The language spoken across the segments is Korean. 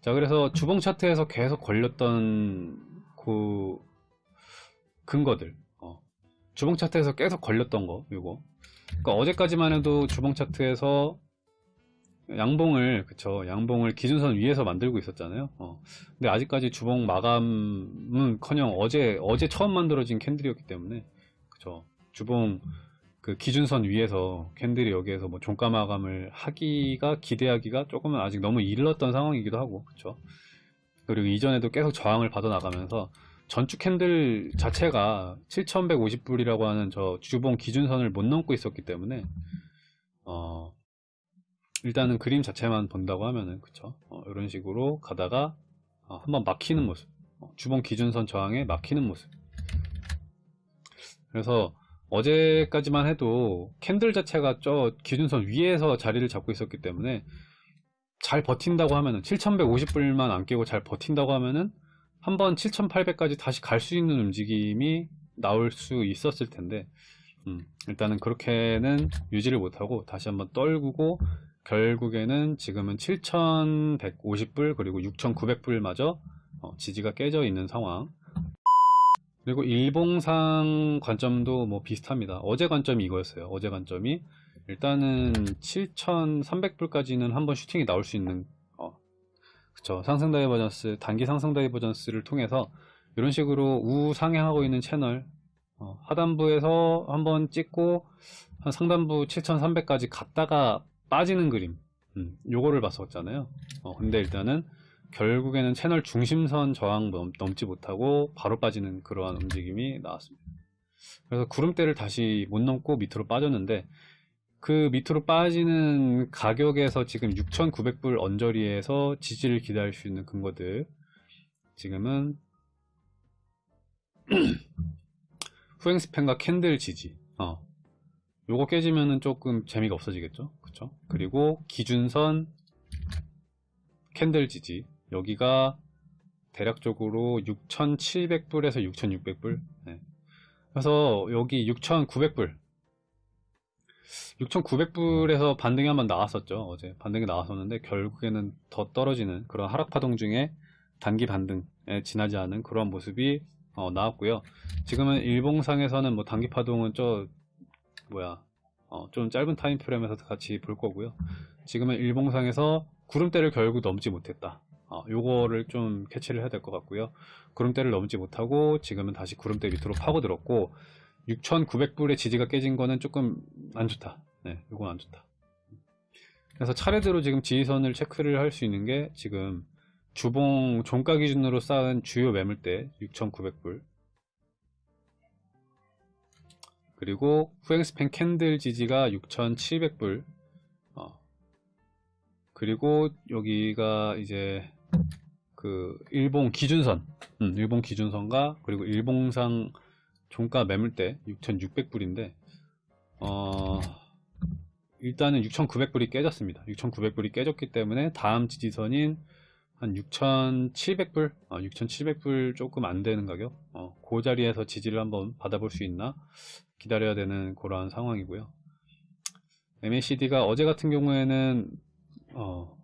자, 그래서 주봉 차트에서 계속 걸렸던 그 근거들, 어, 주봉 차트에서 계속 걸렸던 거, 이거. 그러니까 어제까지만 해도 주봉 차트에서 양봉을, 그쵸, 양봉을 기준선 위에서 만들고 있었잖아요. 어. 근데 아직까지 주봉 마감은 커녕 어제, 어제 처음 만들어진 캔들이었기 때문에, 그쵸. 주봉 그 기준선 위에서 캔들이 여기에서 뭐 종가 마감을 하기가 기대하기가 조금은 아직 너무 일렀던 상황이기도 하고 그쵸? 그리고 이전에도 계속 저항을 받아 나가면서 전주 candle 자체가 7150불이라고 하는 저 주봉 기준선을 못 넘고 있었기 때문에 어 일단은 그림 자체만 본다고 하면은 그쵸? 어, 이런 식으로 가다가 어, 한번 막히는 모습 어, 주봉 기준선 저항에 막히는 모습. 그래서 어제까지만 해도 candle 자체가 저 기준선 위에서 자리를 잡고 있었기 때문에 잘 버틴다고 하면은 7150불만 안 깨고 잘 버틴다고 하면은 한번 7800까지 다시 갈 수 있는 움직임이 나올 수 있었을 텐데 음, 일단은 그렇게는 유지를 못하고 다시 한번 떨구고 결국에는 지금은 7150불 그리고 6900불마저 어, 지지가 깨져 있는 상황 그리고 일봉상 관점도 뭐 비슷합니다. 어제 관점이 이거였어요. 어제 관점이 일단은 7,300불까지는 한번 슈팅이 나올 수 있는 어, 그쵸 상승 divergence 단기 상승 divergence를 통해서 이런 식으로 우상향하고 있는 채널 어, 하단부에서 한번 찍고 한 상단부 7,300까지 갔다가 빠지는 그림 음, 요거를 봤었잖아요. 어, 근데 일단은 결국에는 채널 중심선 저항 넘, 지 못하고 바로 빠지는 그러한 움직임이 나왔습니다. 그래서 구름대를 다시 못 넘고 밑으로 빠졌는데 그 밑으로 빠지는 가격에서 지금 6,900불 언저리에서 지지를 기다릴 수 있는 근거들. 지금은 후행 span과 candle 지지. 어. 요거 깨지면은 조금 재미가 없어지겠죠? 그쵸? 그리고 기준선 candle 지지 여기가 대략적으로 6,700불에서 6,600불. 네. 그래서 여기 6,900불. 6,900불에서 반등이 한번 나왔었죠 어제. 반등이 나왔었는데 결국에는 더 떨어지는 그런 하락 파동 중에 단기 반등에 지나지 않은 그런 모습이 어, 나왔고요. 지금은 일봉상에서는 뭐 단기 파동은 저 뭐야 어, 좀 짧은 타임 프레임에서 같이 볼 거고요. 지금은 일봉상에서 구름대를 결국 넘지 못했다 어, 요거를 좀 캐치를 해야 될 것 같고요. 구름대를 넘지 못하고 지금은 다시 구름대 밑으로 파고들었고 6,900불의 지지가 깨진 거는 조금 안 좋다. 네 요건 안 좋다. 그래서 차례대로 지금 지지선을 체크를 할 수 있는 게 지금 주봉 종가 기준으로 쌓은 주요 매물대 6,900불. 그리고 후행스팬 캔들 지지가 6,700불. 어. 그리고 여기가 이제 그 일봉 기준선 음, 일봉 기준선과 그리고 일봉상 종가 매물대 6,600불인데 어 일단은 6,900불이 깨졌습니다. 6,900불이 깨졌기 때문에 다음 지지선인 한 6,700불 어, 6,700불 조금 안 되는 가격 어, 그 자리에서 지지를 한번 받아볼 수 있나 기다려야 되는 그러한 상황이고요. MACD가 어제 같은 경우에는 어,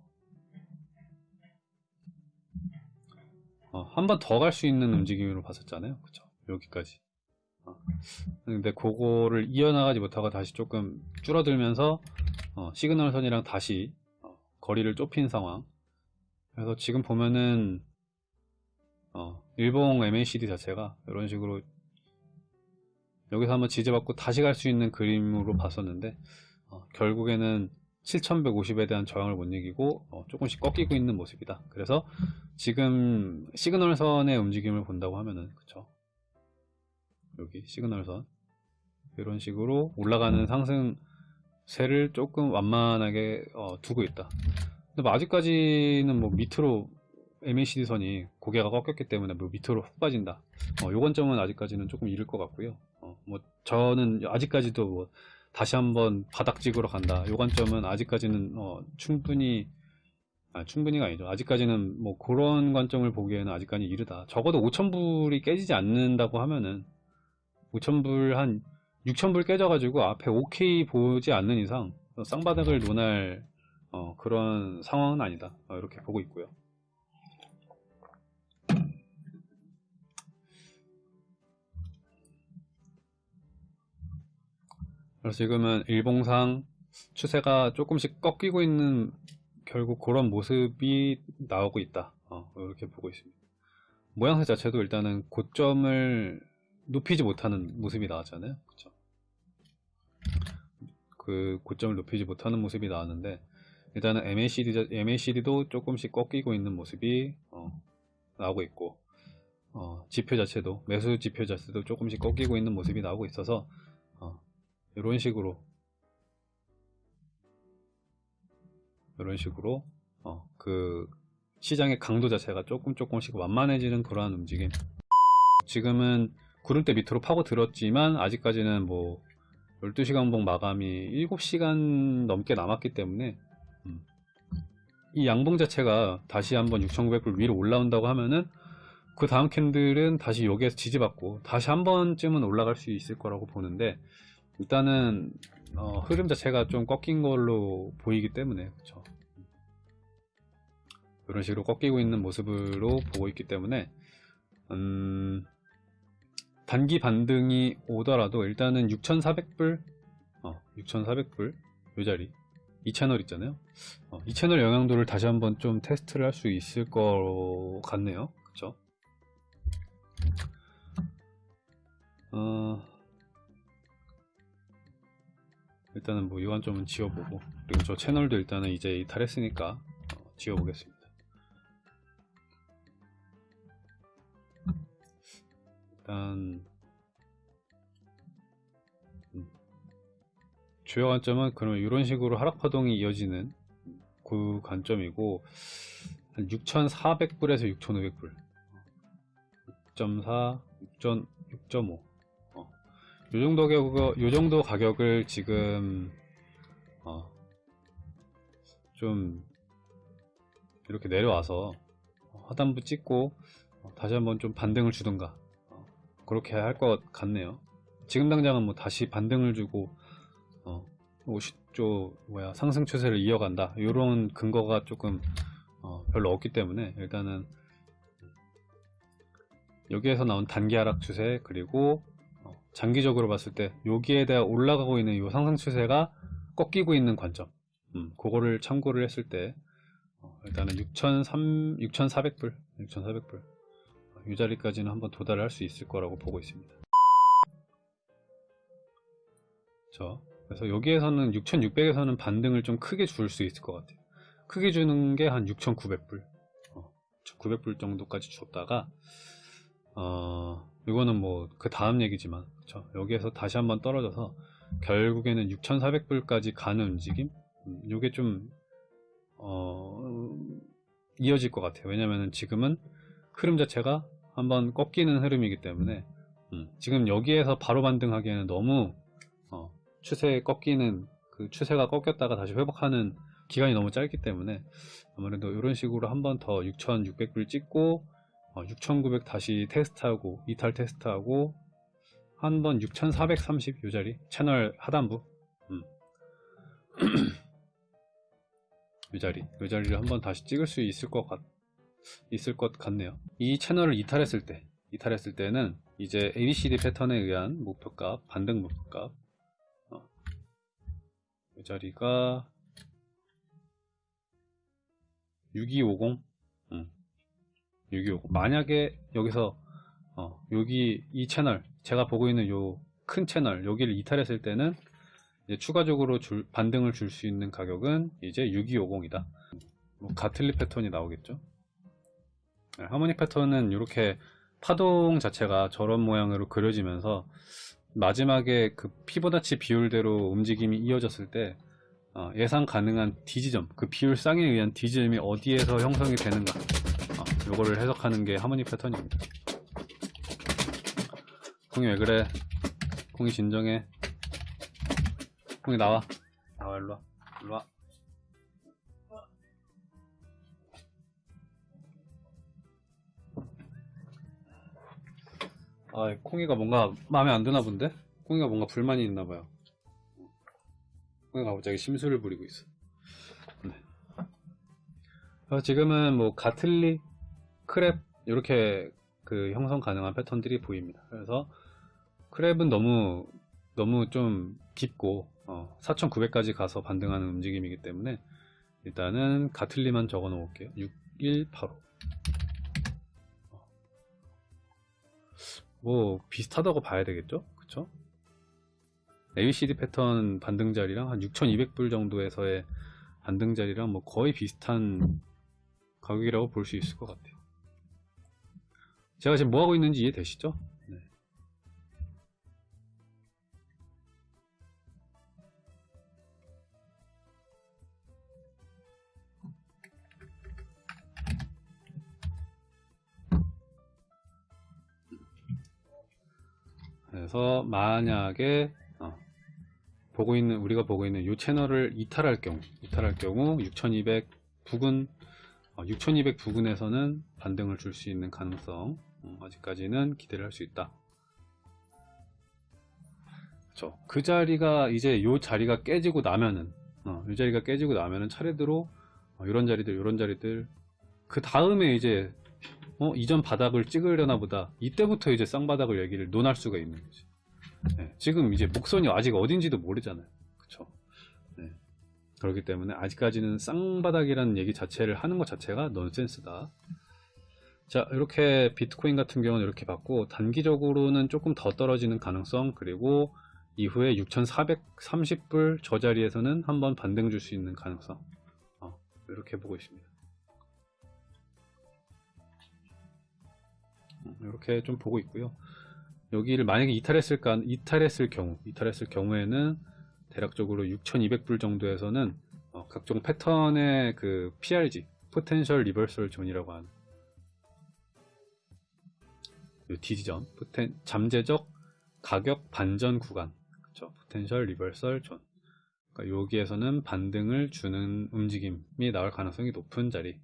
어, 한 번 더 갈 수 있는 움직임으로 봤었잖아요. 그쵸? 여기까지. 어. 근데 그거를 이어나가지 못하고 다시 조금 줄어들면서 어, 시그널 선이랑 다시 어, 거리를 좁힌 상황. 그래서 지금 보면은 어, 일봉 MACD 자체가 이런 식으로 여기서 한번 지지받고 다시 갈 수 있는 그림으로 봤었는데 어, 결국에는 7150에 대한 저항을 못 이기고 어, 조금씩 꺾이고 있는 모습이다. 그래서 지금 시그널선의 움직임을 본다고 하면은 그쵸? 여기 시그널선. 이런 식으로 올라가는 상승세를 조금 완만하게 어, 두고 있다. 근데 뭐 아직까지는 뭐 밑으로 MACD 선이 고개가 꺾였기 때문에 뭐 밑으로 훅 빠진다. 어, 요 관점은 아직까지는 조금 이를 것 같고요. 어, 뭐 저는 아직까지도 뭐 다시 한번 바닥 찍으러 간다. 요 관점은 아직까지는 어, 충분히 아, 충분히가 아니죠. 아직까지는 뭐 그런 관점을 보기에는 아직까지 이르다. 적어도 5천불이 깨지지 않는다고 하면은 5천불 한 6천불 깨져가지고 앞에 OK 보지 않는 이상 쌍바닥을 논할 어, 그런 상황은 아니다. 어, 이렇게 보고 있고요. 그래서 지금은 일봉상 추세가 조금씩 꺾이고 있는 결국 그런 모습이 나오고 있다. 어, 이렇게 보고 있습니다. 모양새 자체도 일단은 고점을 높이지 못하는 모습이 나왔잖아요. 그쵸? 그 고점을 높이지 못하는 모습이 나왔는데 일단은 MACD, 자- MACD도 조금씩 꺾이고 있는 모습이 어, 나오고 있고 어, 지표 자체도 매수 지표 자체도 조금씩 꺾이고 있는 모습이 나오고 있어서 어, 이런 식으로. 이런 식으로 어, 그 시장의 강도 자체가 조금 조금씩 완만해지는 그러한 움직임. 지금은 구름대 밑으로 파고 들었지만 아직까지는 뭐 12시간 봉 마감이 7시간 넘게 남았기 때문에 음, 이 양봉 자체가 다시 한번 6,900불 위로 올라온다고 하면은 그 다음 candle은 다시 여기에서 지지받고 다시 한 번쯤은 올라갈 수 있을 거라고 보는데 일단은 어, 흐름 자체가 좀 꺾인 걸로 보이기 때문에 그쵸. 이런 식으로 꺾이고 있는 모습으로 보고 있기 때문에 음, 단기 반등이 오더라도 일단은 6,400불 어, 6,400불 요 자리 이 채널 있잖아요. 어, 이 채널 영향도를 다시 한번 좀 테스트를 할 수 있을 것 같네요. 그쵸? 어, 일단은 뭐 이건 좀 지워보고 그리고 저 채널도 일단은 이제 이탈했으니까 어, 지워보겠습니다 일단 음, 주요 관점은 그러면 이런 식으로 하락 파동이 이어지는 그 관점이고 한 6,400불에서 6,500불 6.4, 6.5 6.5 어. 요 정도 가격, 요 정도 가격을 지금 어, 좀 이렇게 내려와서 하단부 찍고 어, 다시 한번 좀 반등을 주든가 어, 그렇게 할 것 같네요. 지금 당장은 뭐 다시 반등을 주고 어, 50조 뭐야 상승 추세를 이어간다 이런 근거가 조금 어, 별로 없기 때문에 일단은 여기에서 나온 단기 하락 추세 그리고 어, 장기적으로 봤을 때 여기에 대해 올라가고 있는 이 상승 추세가 꺾이고 있는 관점. 음, 그거를 참고를 했을 때 어, 일단은 6,300, 6,400불 6,400불. 이 자리까지는 한번 도달을 할수 있을 거라고 보고 있습니다. 저 그래서 여기에서는 6,600에서는 반등을 좀 크게 줄 수 있을 것 같아요. 크게 주는 게 한 6,900불. 어, 900불 정도까지 줬다가 어, 이거는 뭐 그 다음 얘기지만 그쵸? 여기에서 다시 한번 떨어져서 결국에는 6,400불까지 가는 움직임 음, 이게 좀 어, 이어질 것 같아요 왜냐면은 지금은 흐름 자체가 한번 꺾이는 흐름이기 때문에 음, 지금 여기에서 바로 반등하기에는 너무 어, 추세에 꺾이는 그 추세가 꺾였다가 다시 회복하는 기간이 너무 짧기 때문에 아무래도 이런 식으로 한번 더 6,600불 찍고 6,900 다시 테스트하고 이탈 테스트하고 한 번 6,430 요 자리 채널 하단부 음. 이 자리 이 자리를 한번 다시 찍을 수 있을 것 같, 있을 것 같네요 이 채널을 이탈했을 때 이탈했을 때는 이제 ABCD 패턴에 의한 목표값 반등 목표값 어. 이 자리가 6250 음. 6250 만약에 여기서 어, 여기 이 채널 제가 보고 있는 요 큰 채널 여기를 이탈했을 때는 추가적으로 줄, 반등을 줄 수 있는 가격은 이제 6250이다. 뭐 가틀리 패턴이 나오겠죠? 네, 하모닉 패턴은 이렇게 파동 자체가 저런 모양으로 그려지면서 마지막에 그 피보나치 비율대로 움직임이 이어졌을 때 어, 예상 가능한 D지점 그 비율 쌍에 의한 D지점이 어디에서 형성이 되는가. 어, 요거를 해석하는 게 하모닉 패턴입니다. 콩이 왜 그래? 콩이 진정해. 콩이 나와. 나와 일로와. 일로와. 아 콩이가 뭔가 마음에 안 드나 본데? 콩이가 뭔가 불만이 있나 봐요. 콩이가 갑자기 심술을 부리고 있어. 네. 그래서 지금은 뭐 가틀리 크랩 이렇게 그 형성 가능한 패턴들이 보입니다. 그래서 크랩은 너무 너무 좀 깊고 4,900까지 가서 반등하는 움직임이기 때문에 일단은 가틀리만 적어 놓을게요. 6185. 뭐 비슷하다고 봐야 되겠죠? 그쵸? ABCD 패턴 반등 자리랑 한 6,200불 정도에서의 반등 자리랑 뭐 거의 비슷한 가격이라고 볼 수 있을 것 같아요. 제가 지금 뭐 하고 있는지 이해되시죠? 네. 그래서 만약에 어, 보고 있는 우리가 보고 있는 이 채널을 이탈할 경우 이탈할 경우 6200 부근 6200 부근에서는 반등을 줄 수 있는 가능성 어, 아직까지는 기대를 할 수 있다. 그렇죠. 그 자리가 이제 이 자리가 깨지고 나면은 어, 이 자리가 깨지고 나면은 차례대로 어, 이런 자리들 이런 자리들 그 다음에 이제 어, 이전 바닥을 찍으려나 보다. 이때부터 이제 쌍바닥을 얘기를 논할 수가 있는 거지. 네, 지금 이제 목선이 아직 어딘지도 모르잖아요. 그쵸 네, 그렇기 때문에 아직까지는 쌍바닥이라는 얘기 자체를 하는 것 자체가 넌센스다 자 이렇게 비트코인 같은 경우는 이렇게 봤고 단기적으로는 조금 더 떨어지는 가능성 그리고 이후에 6430불 저 자리에서는 한번 반등 줄 수 있는 가능성 어, 이렇게 보고 있습니다 이렇게 좀 보고 있고요. 여기를 만약에 이탈했을까 이탈했을 경우 이탈했을 경우에는 대략적으로 6,200불 정도에서는 어, 각종 패턴의 그 PRG 포텐셜 리버설 존이라고 하는 이 디지전 poten 잠재적 가격 반전 구간. 그쵸? 포텐셜 리버설 존 그러니까 여기에서는 반등을 주는 움직임이 나올 가능성이 높은 자리